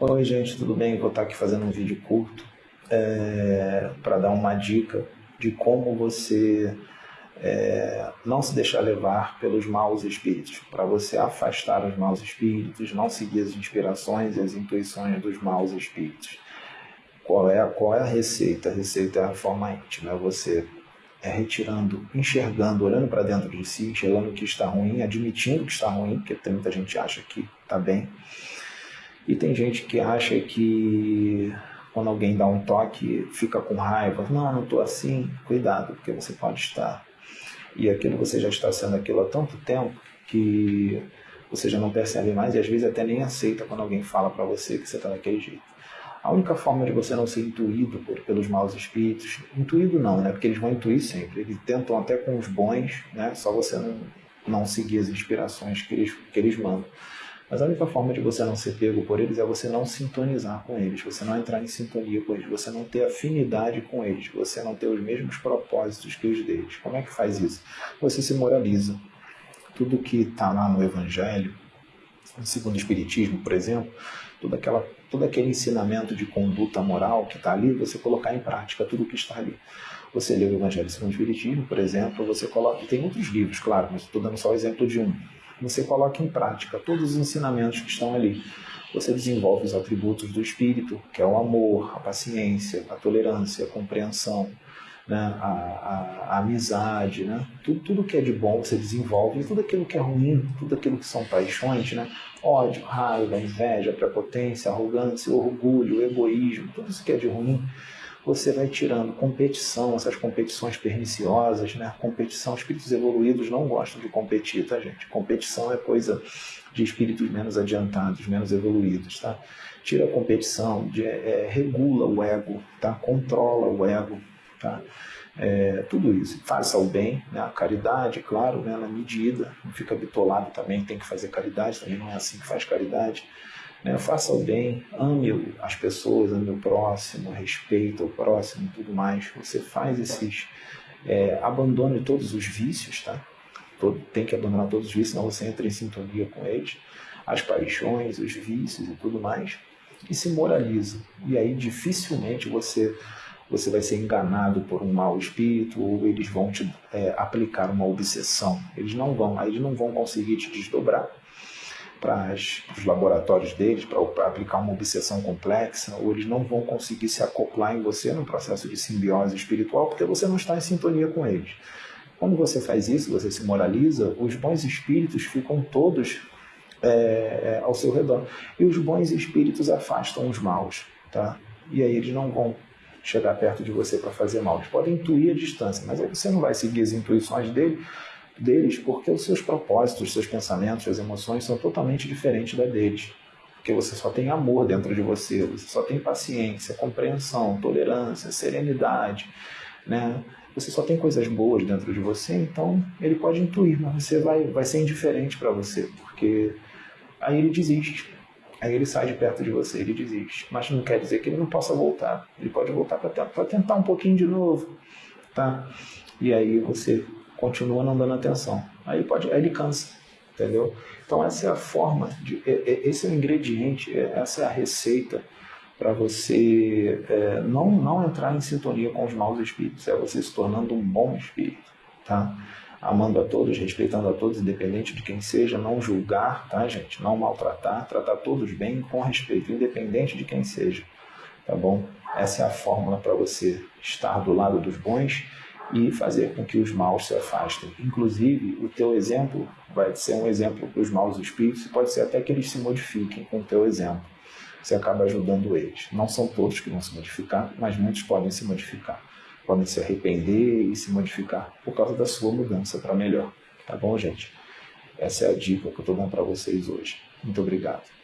Oi gente, tudo bem? Vou estar aqui fazendo um vídeo curto é, para dar uma dica de como você é, não se deixar levar pelos maus espíritos, para você afastar os maus espíritos, não seguir as inspirações e as intuições dos maus espíritos. Qual é, qual é a receita? A receita é a forma íntima, é você é retirando, enxergando, olhando para dentro de si, enxergando o que está ruim, admitindo que está ruim, porque tem muita gente acha que está bem, e tem gente que acha que quando alguém dá um toque fica com raiva. Não, não estou assim. Cuidado, porque você pode estar. E aquilo você já está sendo aquilo há tanto tempo que você já não percebe mais e às vezes até nem aceita quando alguém fala para você que você está daquele jeito. A única forma de você não ser intuído por, pelos maus espíritos, intuído não, né? Porque eles vão intuir sempre. Eles tentam até com os bons, né? Só você não, não seguir as inspirações que eles, que eles mandam. Mas a única forma de você não ser pego por eles é você não sintonizar com eles, você não entrar em sintonia com eles, você não ter afinidade com eles, você não ter os mesmos propósitos que os deles. Como é que faz isso? Você se moraliza. Tudo que está lá no Evangelho, segundo o Espiritismo, por exemplo, todo, aquela, todo aquele ensinamento de conduta moral que está ali, você colocar em prática tudo que está ali. Você lê o Evangelho segundo o Espiritismo, por exemplo, você coloca. Tem outros livros, claro, mas estou dando só o exemplo de um você coloca em prática todos os ensinamentos que estão ali. Você desenvolve os atributos do espírito, que é o amor, a paciência, a tolerância, a compreensão, né? a, a, a amizade, né? tudo, tudo que é de bom você desenvolve, e tudo aquilo que é ruim, tudo aquilo que são paixões, né? ódio, raiva, inveja, prepotência, arrogância, orgulho, egoísmo, tudo isso que é de ruim, você vai tirando competição, essas competições perniciosas, né? Competição, espíritos evoluídos não gostam de competir, tá, gente? Competição é coisa de espíritos menos adiantados, menos evoluídos, tá? Tira a competição, de, é, regula o ego, tá? Controla o ego, tá? É, tudo isso. Faça o bem, né? a caridade, claro, né? na medida, não fica bitolado também, tem que fazer caridade, também não é assim que faz caridade. Né? Faça o bem, ame as pessoas, ame o próximo, respeita o próximo tudo mais. Você faz esses. É, abandone todos os vícios, tá? Todo, tem que abandonar todos os vícios, senão você entra em sintonia com eles. As paixões, os vícios e tudo mais. E se moraliza. E aí dificilmente você você vai ser enganado por um mau espírito ou eles vão te é, aplicar uma obsessão. Eles não vão, eles não vão conseguir te desdobrar para os laboratórios deles, para aplicar uma obsessão complexa, ou eles não vão conseguir se acoplar em você no processo de simbiose espiritual, porque você não está em sintonia com eles. Quando você faz isso, você se moraliza, os bons espíritos ficam todos é, é, ao seu redor. E os bons espíritos afastam os maus, tá? E aí eles não vão chegar perto de você para fazer mal. Eles podem intuir a distância, mas aí você não vai seguir as intuições dele, deles porque os seus propósitos, os seus pensamentos, as emoções são totalmente diferentes da deles. Porque você só tem amor dentro de você, você só tem paciência, compreensão, tolerância, serenidade, né? Você só tem coisas boas dentro de você, então ele pode intuir, mas você vai, vai ser indiferente para você, porque aí ele desiste. Aí ele sai de perto de você, ele desiste. Mas não quer dizer que ele não possa voltar. Ele pode voltar para tentar um pouquinho de novo, tá? E aí você continua não dando atenção. Aí, pode, aí ele cansa, entendeu? Então essa é a forma, de, esse é o ingrediente, é, essa é a receita para você é, não, não entrar em sintonia com os maus espíritos, é você se tornando um bom espírito, tá? Amando a todos, respeitando a todos, independente de quem seja, não julgar, tá, gente? Não maltratar, tratar todos bem com respeito, independente de quem seja, tá bom? Essa é a fórmula para você estar do lado dos bons e fazer com que os maus se afastem. Inclusive, o teu exemplo vai ser um exemplo para os maus espíritos e pode ser até que eles se modifiquem com o teu exemplo. Você acaba ajudando eles. Não são todos que vão se modificar, mas muitos podem se modificar. Podem se arrepender e se modificar por causa da sua mudança para melhor. Tá bom, gente? Essa é a dica que eu estou dando para vocês hoje. Muito obrigado.